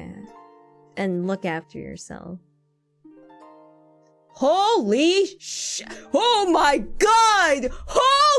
Yeah. And look after yourself. Holy sh- Oh my god! Holy!